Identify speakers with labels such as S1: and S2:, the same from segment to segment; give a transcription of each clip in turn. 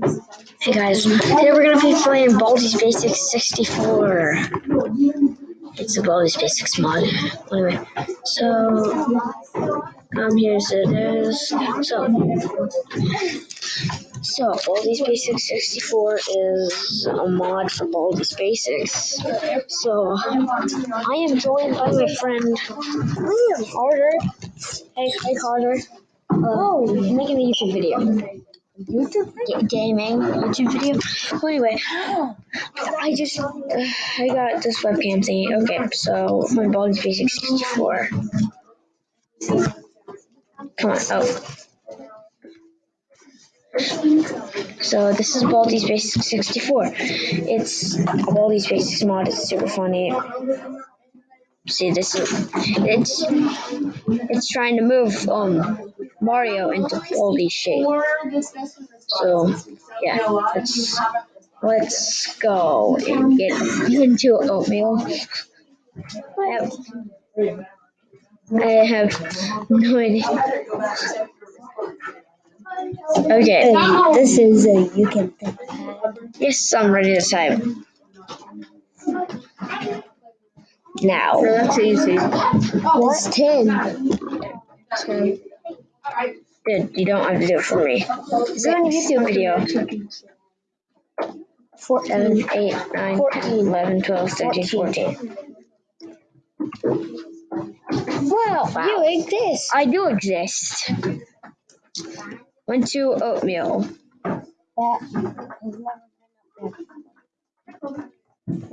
S1: Hey guys, today we're gonna be playing Baldi's Basics 64. It's the Baldi's Basics mod. Anyway, so um here's it is. So so Baldi's Basics 64 is a mod for Baldi's Basics. So I am joined by my friend Liam Carter. Hey, hey Carter. Uh, oh, making a YouTube video.
S2: YouTube
S1: G- gaming YouTube video. Well, anyway, I just uh, I got this webcam thingy. Okay, so my Baldi's Basic 64. Come on, oh. So this is Baldi's Basic 64. It's Baldi's Basics mod. It's super funny. See, this is it's it's trying to move um Mario into all these shapes. So yeah, let's let's go and get into oatmeal. I have, I have no idea. Okay.
S2: This is a you can.
S1: Yes, I'm ready to type. Now.
S2: So that's easy. What's 10? 10.
S1: Good, you don't have to do it for me. Is it on YouTube video?
S2: 14.
S1: 7, 8, 9,
S2: 14.
S1: 11, 12, 13, 14.
S2: Well,
S1: wow.
S2: you exist.
S1: I do exist. Went to oatmeal.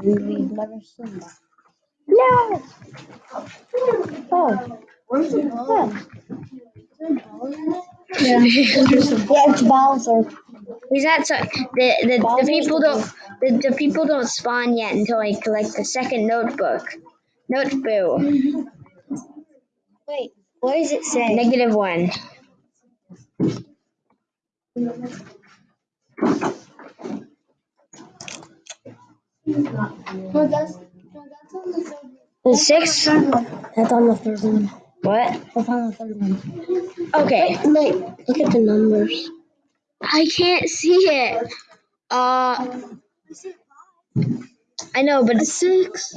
S2: We've never seen that. No! Oh. Where's. Yeah. yeah, it's Bowser.
S1: He's not so the the, the people don't the, the people don't spawn yet until like like the second notebook. Notebook.
S2: Wait, what does it say?
S1: Negative one.
S2: No, that's, no, that's the third
S1: The six?
S2: That's on the third one.
S1: What?
S2: That's on the third one.
S1: Okay.
S2: Wait, look at the numbers.
S1: I can't see it. Uh I know, but
S2: A six,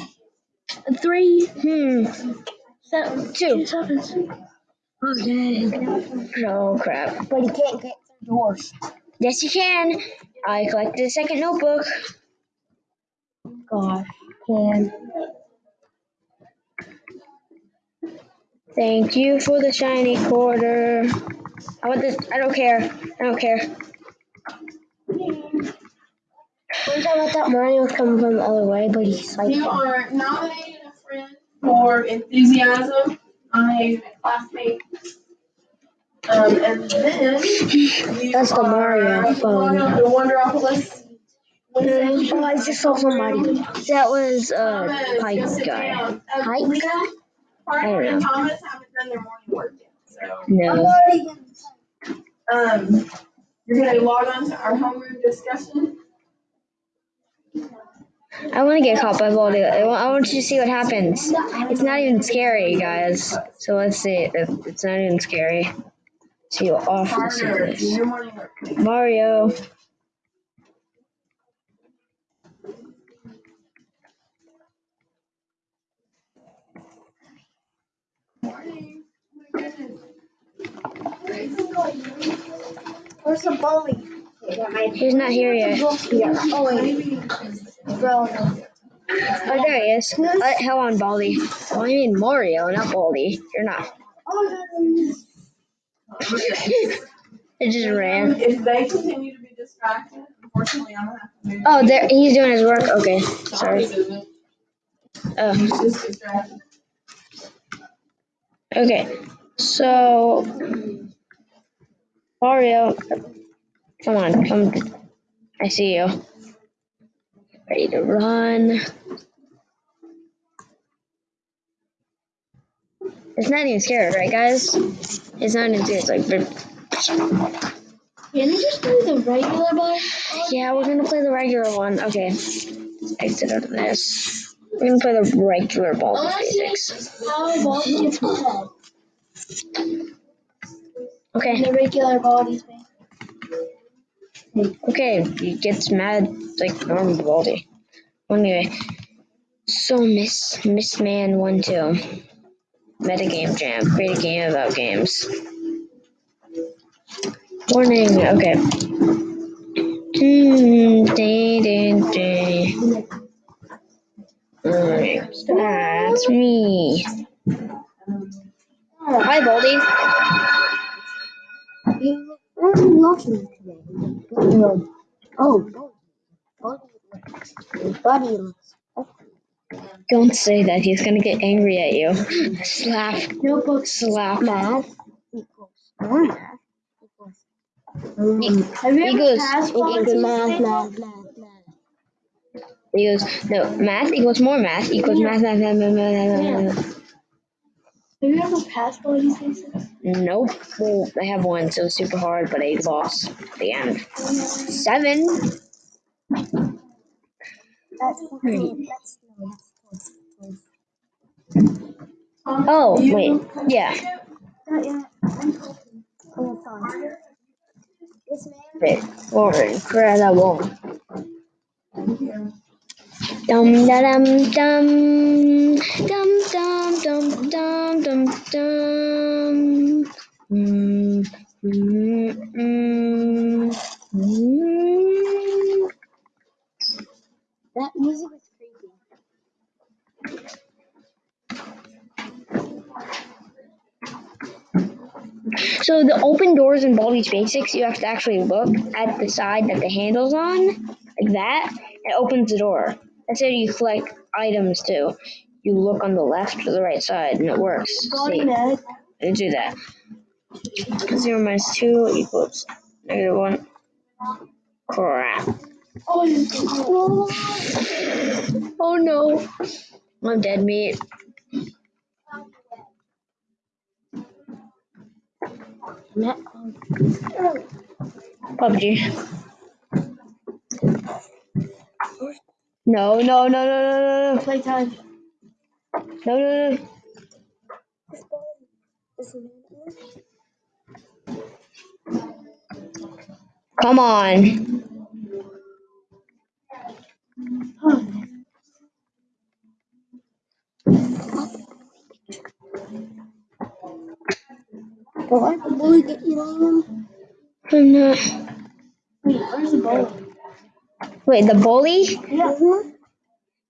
S2: a three,
S1: hmm.
S2: seven,
S1: Two.
S2: seven. Okay.
S1: Oh crap.
S2: But you can't get through doors.
S1: Yes you can. I collected a second notebook.
S2: Gosh, can.
S1: Thank you for the shiny quarter. I want this I don't care. I don't care.
S2: Time I thought Mario was coming from the other way, but he's like,
S3: You are nominating a friend for enthusiasm. I am a classmate. Um, and then
S2: That's the Mario phone.
S3: the Wonderopolis.
S2: oh, I just saw somebody.
S1: That was uh Pike guy.
S3: Uh,
S2: Pike?
S3: Lena, Parker, and
S1: I don't.
S3: Thomas haven't done their morning work yet. So,
S1: No.
S3: um, you're gonna log on to our homeroom discussion.
S1: I want to get caught by Baldi. I want, I want you to see what happens. It's not even scary, guys. So let's see. It- It's not even scary. See how awful this
S3: Parker, do
S1: is.
S3: your morning work.
S1: Mario.
S2: Where's the bully?
S1: He's not here yet.
S2: Oh, wait. Bro.
S1: Oh, there he is. Uh, hell on, Baldi. Oh, I mean Mario, not Baldi. You're not. It just ran.
S3: If they continue to be distracted, unfortunately, I'm gonna have to move.
S1: Oh, there. He's doing his work. Okay. Sorry. Oh.
S3: He's just distracted.
S1: Okay, so Mario, come on, come. I see you. Ready to run. It's not even scared, right, guys? It's not even scared. It's like,
S2: Can we just do the regular ball?
S1: yeah, we're gonna play the regular one. Okay, exit out of this. We're gonna play the regular ball basics. Okay.
S2: The regular ball is
S1: Okay, he gets mad like normal Baldi. Anyway, so Miss Miss Man one two. Metagame Jam. Create a game about games. Warning. Okay. Hmm, day, day, ding. Alright, That's me. Hi, Baldi.
S2: You were very lucky today. Good. Oh, Buddy. Buddy. Buddy looks.
S1: Don't say that. He's gonna get angry at you. Slap.
S2: Notebook
S1: Slap.
S2: math equals math equals.
S3: Have you ever
S1: Equals-
S3: passed
S2: equals math, math, math, math.
S1: He goes, no, math equals more math equals math, math, math, math, math, math, math.
S3: Have you ever passed Baldi's Basics?
S1: Nope. Well, I have one, so super hard, but I lost at the end. Seven.
S2: That's. Hmm. That's no. That's twelve.
S1: Oh, um, wait. Yeah.
S2: Not yet. Oh, sorry. This man.
S1: Wait. Incredible. Dum da dum dum dum dum dum dum dum. Mm, mm, mm, mm.
S2: That music is creepy.
S1: So the open doors in Baldi's Basics, you have to actually look at the side that the handle's on, like that. It opens the door. That's how you collect items too. You look on the left or the right side, and it works. See. I do that. Zero minus two equals negative one. Crap.
S3: Oh,
S1: Oh no. I'm dead meat. PUBG. No, no, no, no, no, no,
S3: playtime.
S1: No, no, no.
S2: This ball. Man.
S1: Come on.
S2: Oh, I can bully get you on.
S1: I'm not.
S3: Wait, where's the ball?
S1: Wait, the bully?
S3: Yeah.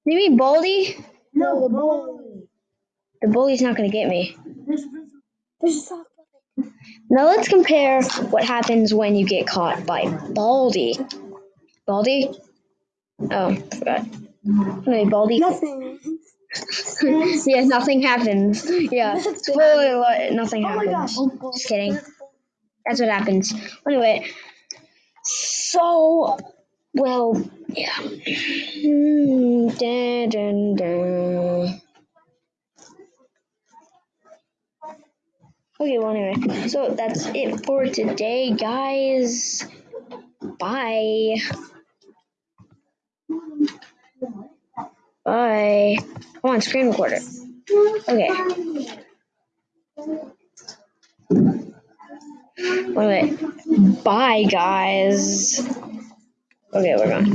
S1: You mean Baldi?
S3: No, the ball.
S1: The bully's not gonna get me.
S3: There's,
S2: There's a sock puppet.
S1: Now let's compare what happens when you get caught by Baldi. Baldi? Oh, forgot. Wait, Baldi?
S2: Nothing.
S1: yeah, nothing happens. Yeah, spoiler alert, nothing
S3: Oh my
S1: happens. Just kidding. That's what happens. Anyway, so, well, yeah. Hmm, dun, dun, dun. Okay, well, anyway, so that's it for today, guys. Bye. Bye. Come on, screen recorder. Okay. Wait, wait. Bye, guys. Okay, we're gone.